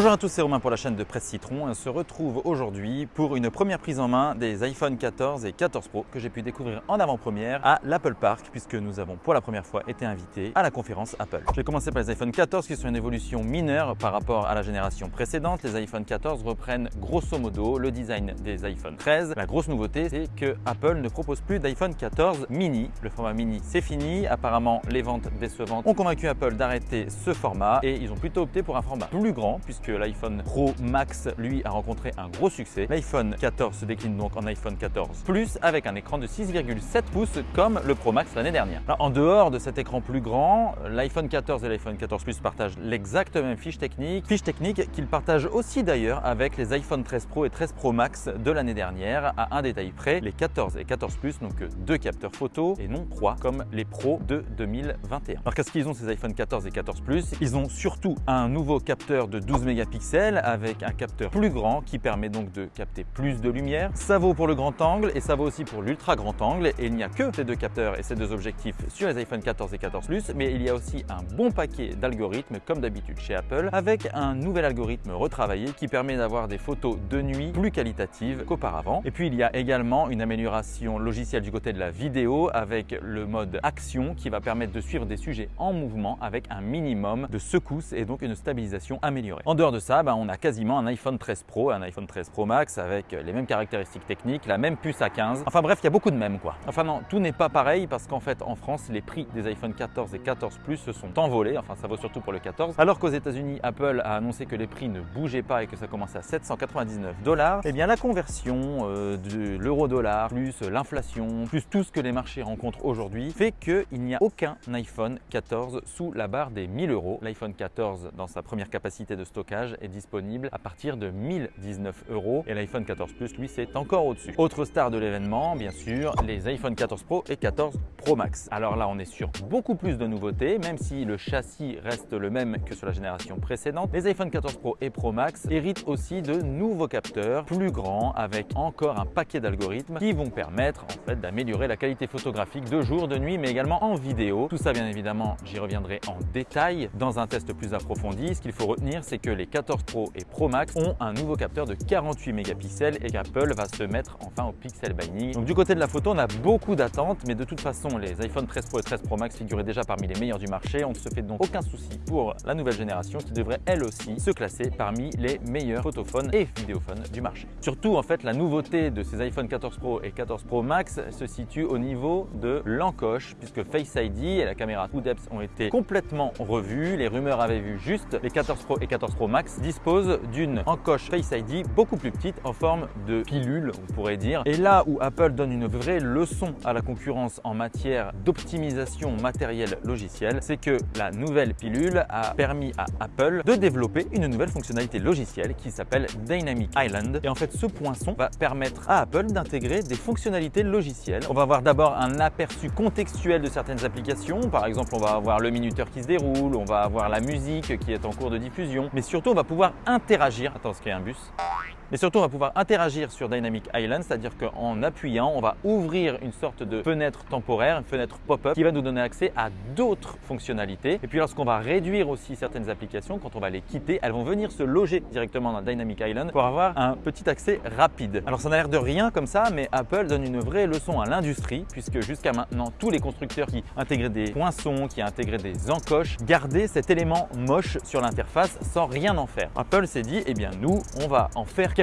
Bonjour à tous, c'est Romain pour la chaîne de Presse Citron. On se retrouve aujourd'hui pour une première prise en main des iPhone 14 et 14 Pro que j'ai pu découvrir en avant-première à l'Apple Park puisque nous avons pour la première fois été invités à la conférence Apple. Je vais commencer par les iPhone 14 qui sont une évolution mineure par rapport à la génération précédente. Les iPhone 14 reprennent grosso modo le design des iPhone 13. La grosse nouveauté, c'est que Apple ne propose plus d'iPhone 14 mini. Le format mini, c'est fini. Apparemment, les ventes décevantes ont convaincu Apple d'arrêter ce format et ils ont plutôt opté pour un format plus grand puisque l'iPhone Pro Max, lui, a rencontré un gros succès. L'iPhone 14 se décline donc en iPhone 14 Plus avec un écran de 6,7 pouces comme le Pro Max l'année dernière. en dehors de cet écran plus grand, l'iPhone 14 et l'iPhone 14 Plus partagent l'exacte même fiche technique, fiche technique qu'ils partagent aussi d'ailleurs avec les iPhone 13 Pro et 13 Pro Max de l'année dernière à un détail près, les 14 et 14 Plus n'ont que deux capteurs photo et non trois comme les Pro de 2021. Alors qu'est-ce qu'ils ont ces iPhone 14 et 14 Plus? Ils ont surtout un nouveau capteur de 12 mégapixels avec un capteur plus grand qui permet donc de capter plus de lumière. Ça vaut pour le grand angle et ça vaut aussi pour l'ultra grand angle et il n'y a que ces deux capteurs et ces deux objectifs sur les iPhone 14 et 14 Plus mais il y a aussi un bon paquet d'algorithmes comme d'habitude chez Apple avec un nouvel algorithme retravaillé qui permet d'avoir des photos de nuit plus qualitatives qu'auparavant. Et puis il y a également une amélioration logicielle du côté de la vidéo avec le mode action qui va permettre de suivre des sujets en mouvement avec un minimum de secousses et donc une stabilisation améliorée dehors de ça, ben, on a quasiment un iPhone 13 Pro, un iPhone 13 Pro Max avec les mêmes caractéristiques techniques, la même puce A15. Enfin bref, il y a beaucoup de mêmes quoi. Enfin non, tout n'est pas pareil parce qu'en fait en France, les prix des iPhone 14 et 14 Plus se sont envolés, enfin ça vaut surtout pour le 14. Alors qu'aux États-Unis, Apple a annoncé que les prix ne bougeaient pas et que ça commençait à 799 dollars. Eh bien la conversion euh, de l'euro-dollar plus l'inflation plus tout ce que les marchés rencontrent aujourd'hui fait qu'il n'y a aucun iPhone 14 sous la barre des 1000 euros. L'iPhone 14 dans sa première capacité de stockage est disponible à partir de 1019 euros et l'iPhone 14 Plus, lui, c'est encore au-dessus. Autre star de l'événement, bien sûr, les iPhone 14 Pro et 14 Pro Max. Alors là, on est sur beaucoup plus de nouveautés, même si le châssis reste le même que sur la génération précédente. Les iPhone 14 Pro et Pro Max héritent aussi de nouveaux capteurs plus grands avec encore un paquet d'algorithmes qui vont permettre en fait d'améliorer la qualité photographique de jour, de nuit, mais également en vidéo. Tout ça, bien évidemment, j'y reviendrai en détail dans un test plus approfondi. Ce qu'il faut retenir, c'est que les 14 Pro et Pro Max ont un nouveau capteur de 48 mégapixels et qu'Apple va se mettre enfin au pixel binding. Donc du côté de la photo, on a beaucoup d'attentes, mais de toute façon, les iPhone 13 Pro et 13 Pro Max figuraient déjà parmi les meilleurs du marché. On ne se fait donc aucun souci pour la nouvelle génération qui devrait elle aussi se classer parmi les meilleurs photophones et vidéophones du marché. Surtout, en fait, la nouveauté de ces iPhone 14 Pro et 14 Pro Max se situe au niveau de l'encoche, puisque Face ID et la caméra depth ont été complètement revus. Les rumeurs avaient vu juste les 14 Pro et 14 Pro Max dispose d'une encoche Face ID beaucoup plus petite en forme de pilule, on pourrait dire. Et là où Apple donne une vraie leçon à la concurrence en matière d'optimisation matérielle logicielle, c'est que la nouvelle pilule a permis à Apple de développer une nouvelle fonctionnalité logicielle qui s'appelle Dynamic Island. Et en fait, ce poinçon va permettre à Apple d'intégrer des fonctionnalités logicielles. On va avoir d'abord un aperçu contextuel de certaines applications. Par exemple, on va avoir le minuteur qui se déroule, on va avoir la musique qui est en cours de diffusion, mais surtout on va pouvoir interagir. Attends, ce qu'il y a un bus? Mais surtout, on va pouvoir interagir sur Dynamic Island, c'est-à-dire qu'en appuyant, on va ouvrir une sorte de fenêtre temporaire, une fenêtre pop-up qui va nous donner accès à d'autres fonctionnalités. Et puis lorsqu'on va réduire aussi certaines applications, quand on va les quitter, elles vont venir se loger directement dans Dynamic Island pour avoir un petit accès rapide. Alors ça n'a l'air de rien comme ça, mais Apple donne une vraie leçon à l'industrie puisque jusqu'à maintenant, tous les constructeurs qui intégraient des poinçons, qui intégraient des encoches, gardaient cet élément moche sur l'interface sans rien en faire. Apple s'est dit, eh bien nous, on va en faire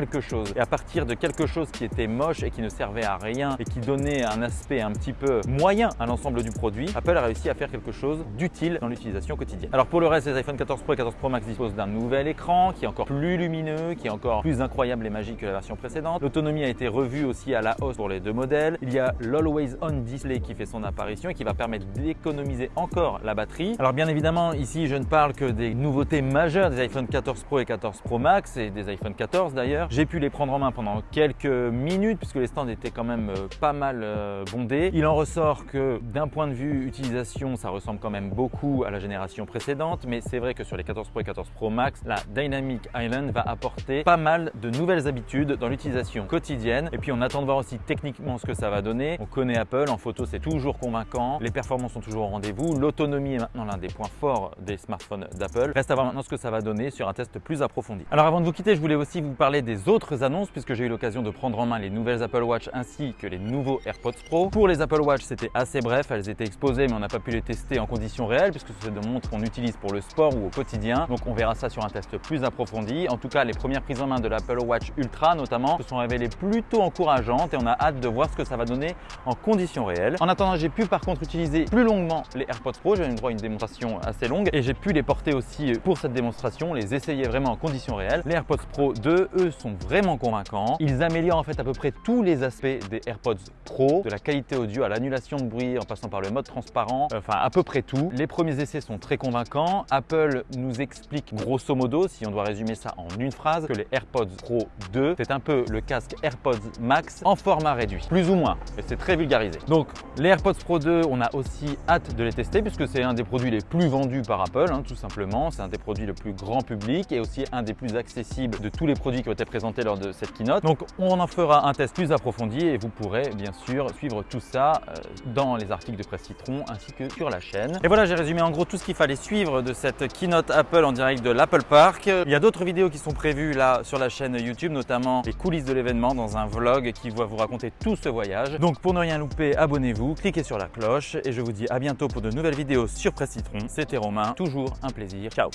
Et à partir de quelque chose qui était moche et qui ne servait à rien et qui donnait un aspect un petit peu moyen à l'ensemble du produit, Apple a réussi à faire quelque chose d'utile dans l'utilisation quotidienne. Alors pour le reste, les iPhone 14 Pro et 14 Pro Max disposent d'un nouvel écran qui est encore plus lumineux, qui est encore plus incroyable et magique que la version précédente. L'autonomie a été revue aussi à la hausse pour les deux modèles. Il y a l'Always On Display qui fait son apparition et qui va permettre d'économiser encore la batterie. Alors bien évidemment, ici, je ne parle que des nouveautés majeures des iPhone 14 Pro et 14 Pro Max et des iPhone 14 d'ailleurs J'ai pu les prendre en main pendant quelques minutes puisque les stands étaient quand même euh, pas mal euh, bondés. Il en ressort que d'un point de vue utilisation, ça ressemble quand même beaucoup à la génération précédente, mais c'est vrai que sur les 14 Pro et 14 Pro Max, la Dynamic Island va apporter pas mal de nouvelles habitudes dans l'utilisation quotidienne. Et puis on attend de voir aussi techniquement ce que ça va donner. On connaît Apple, en photo c'est toujours convaincant, les performances sont toujours au rendez-vous, l'autonomie est maintenant l'un des points forts des smartphones d'Apple. Reste à voir maintenant ce que ça va donner sur un test plus approfondi. Alors avant de vous quitter, je voulais aussi vous parler des autres annonces puisque j'ai eu l'occasion de prendre en main les nouvelles Apple Watch ainsi que les nouveaux AirPods Pro. Pour les Apple Watch, c'était assez bref, elles étaient exposées mais on n'a pas pu les tester en conditions réelles puisque c'est de montres qu'on utilise pour le sport ou au quotidien. Donc on verra ça sur un test plus approfondi. En tout cas, les premières prises en main de l'Apple Watch Ultra notamment se sont révélées plutôt encourageantes et on a hâte de voir ce que ça va donner en conditions réelles. En attendant, j'ai pu par contre utiliser plus longuement les AirPods Pro. J'ai eu droit à une démonstration assez longue et j'ai pu les porter aussi pour cette démonstration, les essayer vraiment en conditions réelles. Les AirPods Pro 2, eux, sont vraiment convaincants. Ils améliorent en fait à peu près tous les aspects des AirPods Pro, de la qualité audio à l'annulation de bruit en passant par le mode transparent, enfin à peu près tout. Les premiers essais sont très convaincants. Apple nous explique grosso modo, si on doit résumer ça en une phrase, que les AirPods Pro 2, c'est un peu le casque AirPods Max en format réduit, plus ou moins, et c'est très vulgarisé. Donc les AirPods Pro 2, on a aussi hâte de les tester puisque c'est un des produits les plus vendus par Apple, hein, tout simplement. C'est un des produits le plus grand public et aussi un des plus accessibles de tous les produits qui ont été présentés lors de cette keynote. Donc on en fera un test plus approfondi et vous pourrez bien sûr suivre tout ça euh, dans les articles de Presse Citron ainsi que sur la chaîne. Et voilà, j'ai résumé en gros tout ce qu'il fallait suivre de cette keynote Apple en direct de l'Apple Park. Il y a d'autres vidéos qui sont prévues là sur la chaîne YouTube, notamment les coulisses de l'événement dans un vlog qui va vous raconter tout ce voyage. Donc pour ne rien louper, abonnez-vous, cliquez sur la cloche et je vous dis à bientôt pour de nouvelles vidéos sur Presse Citron. C'était Romain, toujours un plaisir. Ciao